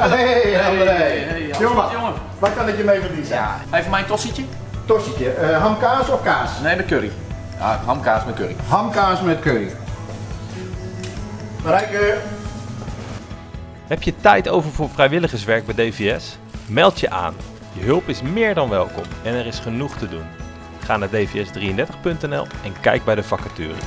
Hey, jongen, Wat kan ik je mee verdienen? Ja, even mijn tossietje? Tossietje, eh, hamkaas of kaas? Nee, met curry. Ja, hamkaas met curry. Hamkaas met curry. Marijke, Heb je tijd over voor vrijwilligerswerk bij DVS? Meld je aan. Je hulp is meer dan welkom en er is genoeg te doen. Ga naar dvs33.nl en kijk bij de vacatures.